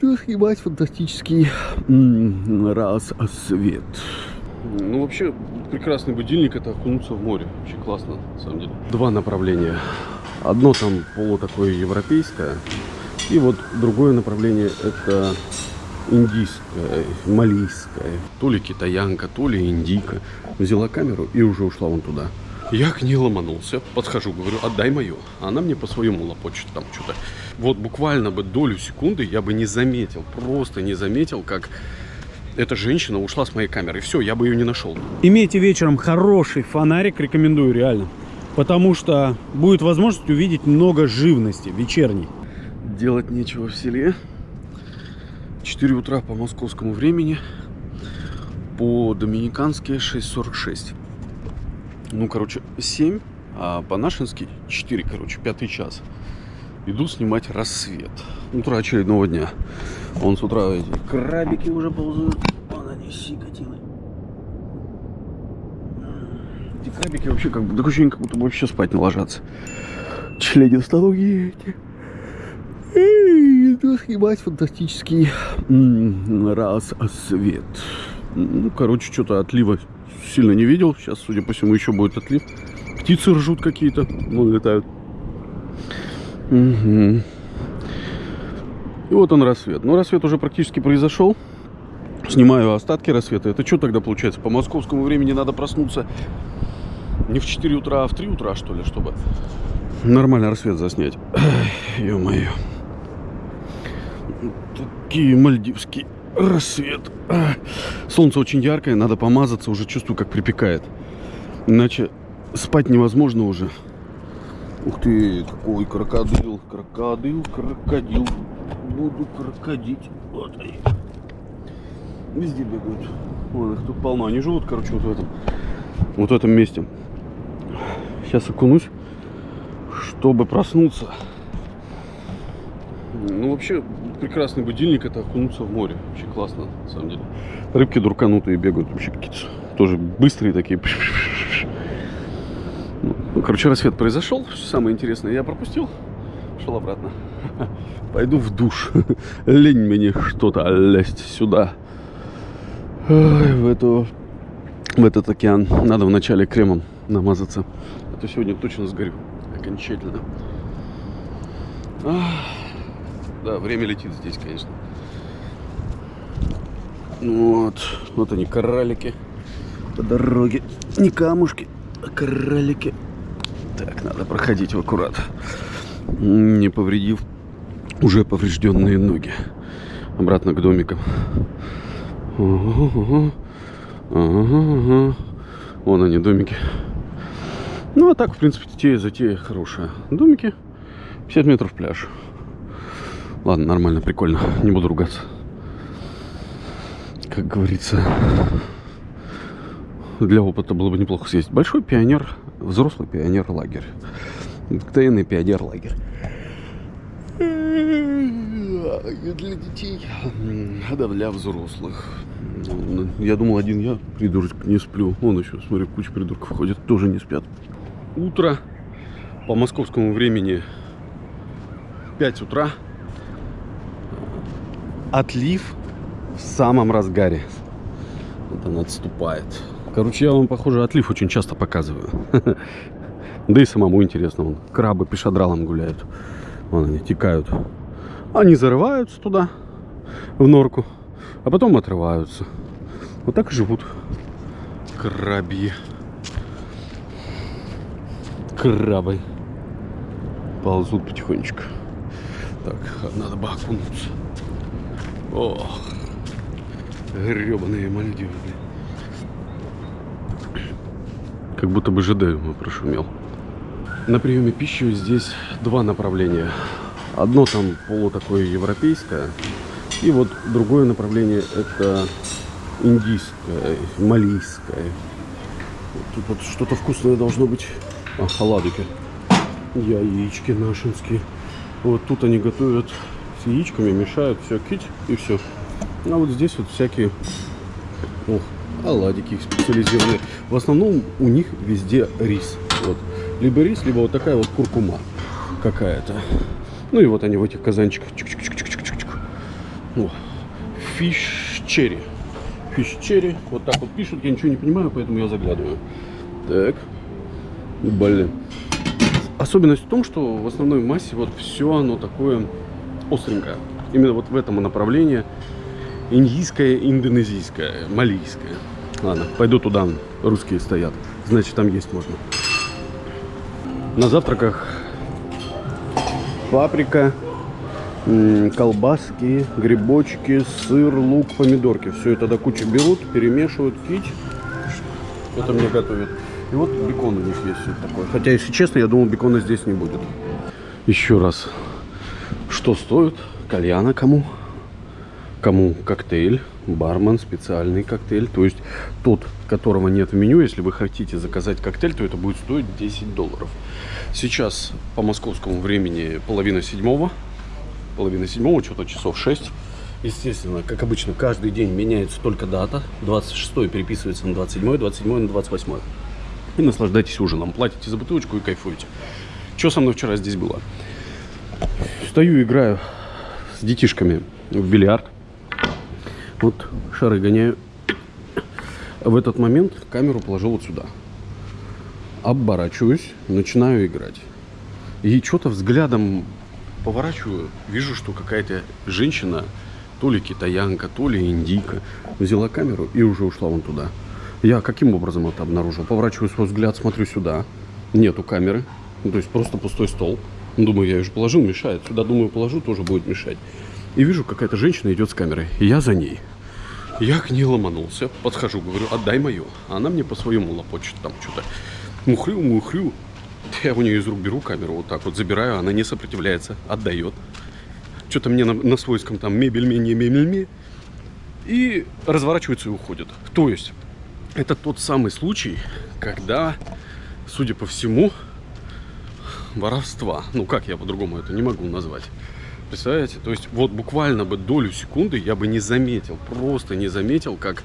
иду снимать фантастический рассвет. Ну, вообще, прекрасный будильник это окунуться в море. Вообще классно, на самом деле. Два направления. Одно там полу такое европейское. И вот другое направление это индийская, малийская. То ли китаянка, то ли индийка. Взяла камеру и уже ушла вон туда. Я к ней ломанулся, подхожу, говорю, отдай мою. Она мне по-своему лопочет там что-то. Вот буквально бы долю секунды я бы не заметил, просто не заметил, как эта женщина ушла с моей камеры. Все, я бы ее не нашел. Имейте вечером хороший фонарик, рекомендую реально. Потому что будет возможность увидеть много живности вечерней. Делать нечего в селе. 4 утра по московскому времени. По доминикански 6.46 ну, короче, 7, а по-нашенски 4, короче, пятый час. Иду снимать рассвет. Утро очередного дня. Вон с утра эти крабики уже ползают. Вон они, сикотины. Эти крабики вообще как бы, такое ощущение, как будто вообще спать не ложатся. Членистоногие эти. Иду снимать фантастический рассвет. Ну, короче, что-то отлива сильно не видел. Сейчас, судя по всему, еще будет отлив. Птицы ржут какие-то, ну, летают. Угу. И вот он рассвет. Ну, рассвет уже практически произошел. Снимаю остатки рассвета. Это что тогда получается? По московскому времени надо проснуться не в 4 утра, а в 3 утра, что ли, чтобы нормально рассвет заснять. Ё-моё. Такие мальдивские рассвет. Солнце очень яркое, надо помазаться, уже чувствую, как припекает. Иначе спать невозможно уже. Ух ты, какой крокодил, крокодил, крокодил. Буду крокодить. Вот они. Везде бегают. Вон их тут полно. Они живут, короче, вот в этом, вот в этом месте. Сейчас окунусь, чтобы проснуться. Ну, вообще, прекрасный будильник это окунуться в море. Вообще классно, на самом деле. Рыбки дурканутые бегают, вообще какие-то тоже быстрые такие. Ну, короче, рассвет произошел. Самое интересное я пропустил. Шел обратно. Пойду в душ. Лень мне что-то лезть сюда. Ой, в эту в этот океан. Надо вначале кремом намазаться. А то сегодня точно сгорю. Окончательно. Ах. Да, время летит здесь, конечно. Вот. Вот они, кораллики. По дороге. Не камушки, а кораллики. Так, надо проходить аккурат. Не повредив уже поврежденные ноги. Обратно к домикам. Ага. Вон они, домики. Ну, а так, в принципе, затея, затея хорошая. Домики, 50 метров пляж. Ладно, нормально, прикольно. Не буду ругаться. Как говорится, для опыта было бы неплохо съесть. Большой пионер, взрослый пионер-лагерь. Тайный пионер-лагерь. Для детей, а да, для взрослых. Я думал, один я, придурок, не сплю. Вон еще, смотри, куча придурков ходит, тоже не спят. Утро по московскому времени 5 утра отлив в самом разгаре. Вот он отступает. Короче, я вам, похоже, отлив очень часто показываю. Да и самому интересно. Вон, крабы пешадралом гуляют. Вон они текают. Они зарываются туда, в норку, а потом отрываются. Вот так и живут крабьи. Крабы. Ползут потихонечку. Так, надо бы окунуться. Ох, гребаные Мальдивы, блин. Как будто бы ЖД прошумел. На приеме пищи здесь два направления. Одно там полу такое европейское, и вот другое направление это индийское, малийское. Тут вот что-то вкусное должно быть. А, оладики. Яички нашинские. Вот тут они готовят с яичками, мешают, все, кить и все. А вот здесь вот всякие ох, оладики специализированные. В основном у них везде рис. Вот. Либо рис, либо вот такая вот куркума какая-то. Ну и вот они в этих казанчиках. Чик -чик -чик -чик -чик -чик. Фиш черри. Фиш черри. Вот так вот пишут, я ничего не понимаю, поэтому я заглядываю. Так. Блин. Особенность в том, что в основной массе вот все оно такое остренькое. Именно вот в этом направлении индийское, индонезийское, малийское. Ладно, пойду туда, русские стоят. Значит, там есть можно. На завтраках паприка, колбаски, грибочки, сыр, лук, помидорки. Все это до кучи берут, перемешивают, кить. Это мне готовят. И вот бекон у них есть все такое. Хотя, если честно, я думал, бекона здесь не будет. Еще раз. Что стоит? Кальяна кому? Кому коктейль, бармен, специальный коктейль. То есть тот, которого нет в меню, если вы хотите заказать коктейль, то это будет стоить 10 долларов. Сейчас по московскому времени половина седьмого. Половина седьмого, что-то часов 6. Естественно, как обычно, каждый день меняется только дата. 26 переписывается на 27, 27 на 28. И наслаждайтесь ужином. Платите за бутылочку и кайфуете. Что со мной вчера здесь было? Стою, играю с детишками в бильярд. Вот шары гоняю. В этот момент камеру положил вот сюда. Оборачиваюсь, начинаю играть. И что-то взглядом поворачиваю, вижу, что какая-то женщина, то ли китаянка, то ли индийка, взяла камеру и уже ушла вон туда. Я каким образом это обнаружил? Поворачиваю свой взгляд, смотрю сюда. Нету камеры. Ну, то есть просто пустой стол. Думаю, я ее уже положил, мешает. Сюда, думаю, положу, тоже будет мешать. И вижу, какая-то женщина идет с камерой. И я за ней. Я к ней ломанулся, подхожу, говорю, отдай мою. А она мне по-своему лопочет там что-то. Мухрю, мухрю. Я у нее из рук беру камеру, вот так вот забираю, она не сопротивляется, отдает. Что-то мне на, на свойском там мебель не мебель И разворачивается и уходит. То есть, это тот самый случай, когда, судя по всему, воровства. Ну, как я по-другому это не могу назвать. Представляете? То есть вот буквально бы долю секунды я бы не заметил, просто не заметил, как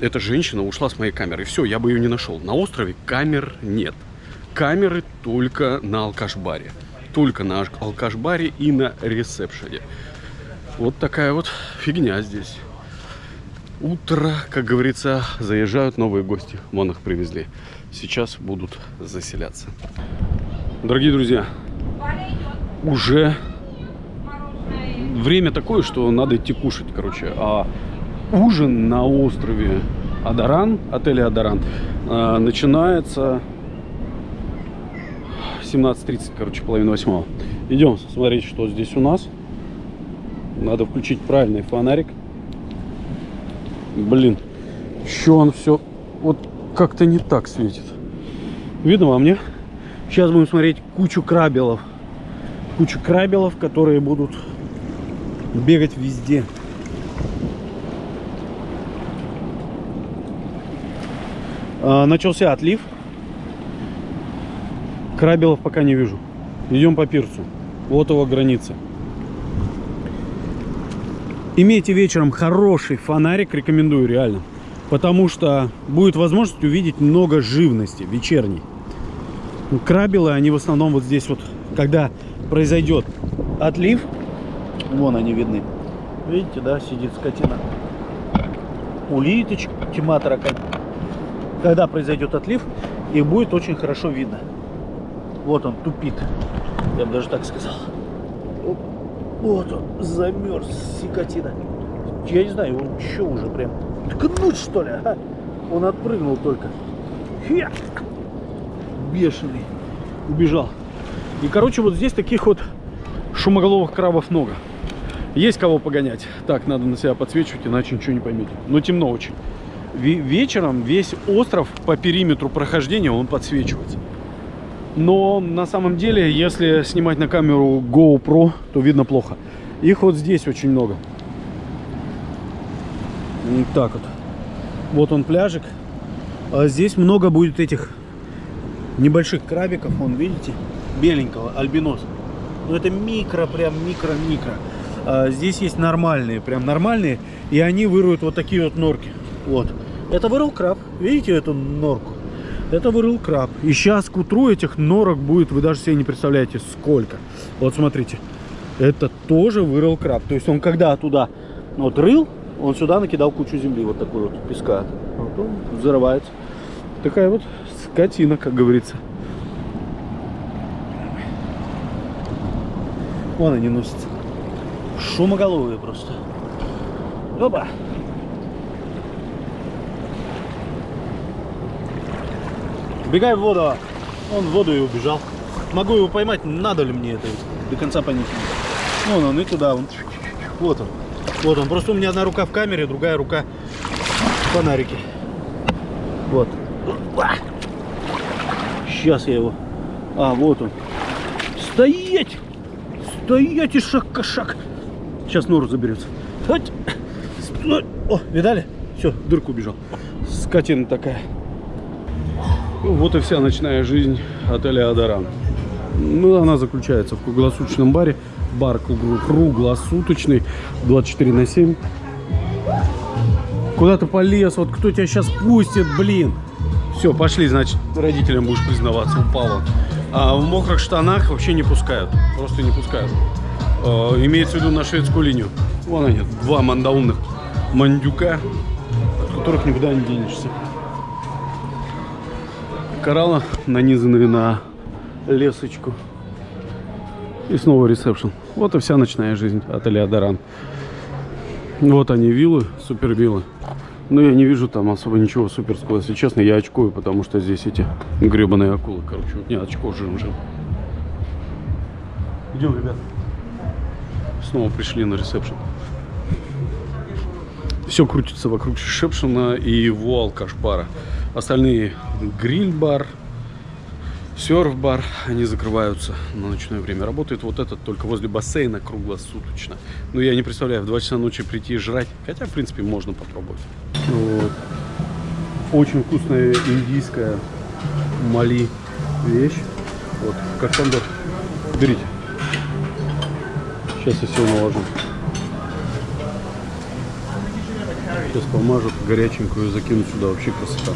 эта женщина ушла с моей камеры. Все, я бы ее не нашел. На острове камер нет. Камеры только на алкаш-баре. Только на алкаш-баре и на ресепшене. Вот такая вот фигня здесь. Утро, как говорится, заезжают новые гости. Вон их привезли. Сейчас будут заселяться. Дорогие друзья, уже время такое, что надо идти кушать, короче. А ужин на острове Адаран, отеле Адаран, э, начинается 17.30, короче, половина восьмого. Идем смотреть, что здесь у нас. Надо включить правильный фонарик. Блин, еще он все вот как-то не так светит. Видно вам, не? Сейчас будем смотреть кучу крабелов. Кучу крабелов, которые будут бегать везде. А, начался отлив. Крабелов пока не вижу. Идем по пирсу. Вот его граница. Имейте вечером хороший фонарик, рекомендую реально. Потому что будет возможность увидеть много живности вечерней. Крабелы, они в основном вот здесь вот, когда произойдет отлив, Вон они видны. Видите, да, сидит скотина. Тьма таракань. Когда произойдет отлив, их будет очень хорошо видно. Вот он тупит. Я бы даже так сказал. Вот он, замерз, сикотина. Я не знаю, он что уже прям ткнуть что ли, а? Он отпрыгнул только. Хе! Бешеный. Убежал. И, короче, вот здесь таких вот шумоголовых крабов много. Есть кого погонять. Так, надо на себя подсвечивать, иначе ничего не поймете. Но темно очень. Вечером весь остров по периметру прохождения он подсвечивается. Но на самом деле, если снимать на камеру GoPro, то видно плохо. Их вот здесь очень много. Так вот. Вот он пляжик. А здесь много будет этих небольших крабиков. Вон, видите? Беленького, альбинос. Ну это микро, прям микро-микро. А, здесь есть нормальные, прям нормальные, и они выруют вот такие вот норки. Вот. Это вырыл краб. Видите эту норку? Это вырыл краб. И сейчас к утру этих норок будет, вы даже себе не представляете, сколько. Вот смотрите. Это тоже вырыл краб. То есть он когда туда вот рыл, он сюда накидал кучу земли, вот такой вот песка. Вот он взрывается. Такая вот скотина, как говорится. Вон они носятся. Шумоголовые просто. Опа! Бегай в воду. Он в воду и убежал. Могу его поймать, надо ли мне это до конца понять. Вон он и туда. Вон. Вот он. Вот он. Просто у меня одна рука в камере, другая рука в фонарике. Вот. Сейчас я его. А, вот он. Стоять! Стоять и шаг кошак. Сейчас нору заберется. Хоть. Стой. О, видали? Все, дырку убежал. Скотина такая. Вот и вся ночная жизнь отеля Адаран. Ну, она заключается в круглосуточном баре. Бар кругло- круглосуточный, 24 на 7. Куда ты полез? Вот кто тебя сейчас пустит, блин? Все, пошли, значит, родителям будешь признаваться, упал он. А в мокрых штанах вообще не пускают. Просто не пускают. Э, имеется в виду на шведскую линию. Вон они, два мандаунных мандюка, от которых никуда не денешься. Кораллы нанизанные на лесочку. И снова ресепшн. Вот и вся ночная жизнь отеля Адаран. Вот они виллы, супер виллы. Но я не вижу там особо ничего суперского. Если честно, я очкую, потому что здесь эти гребаные акулы. Короче, вот не очко жим-жим. Идем, ребят. Снова пришли на ресепшн. Все крутится вокруг ресепшена и его алкаш-бара. Остальные гриль-бар, серф-бар, они закрываются на ночное время. Работает вот этот только возле бассейна круглосуточно. Но я не представляю, в 2 часа ночи прийти и жрать. Хотя, в принципе, можно попробовать. Вот. Очень вкусная индийская мали вещь. Вот, как тандор. Берите. Сейчас я все наложу. Сейчас помажу горяченькую закину сюда. Вообще красота.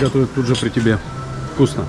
Готовят тут же при тебе. Вкусно.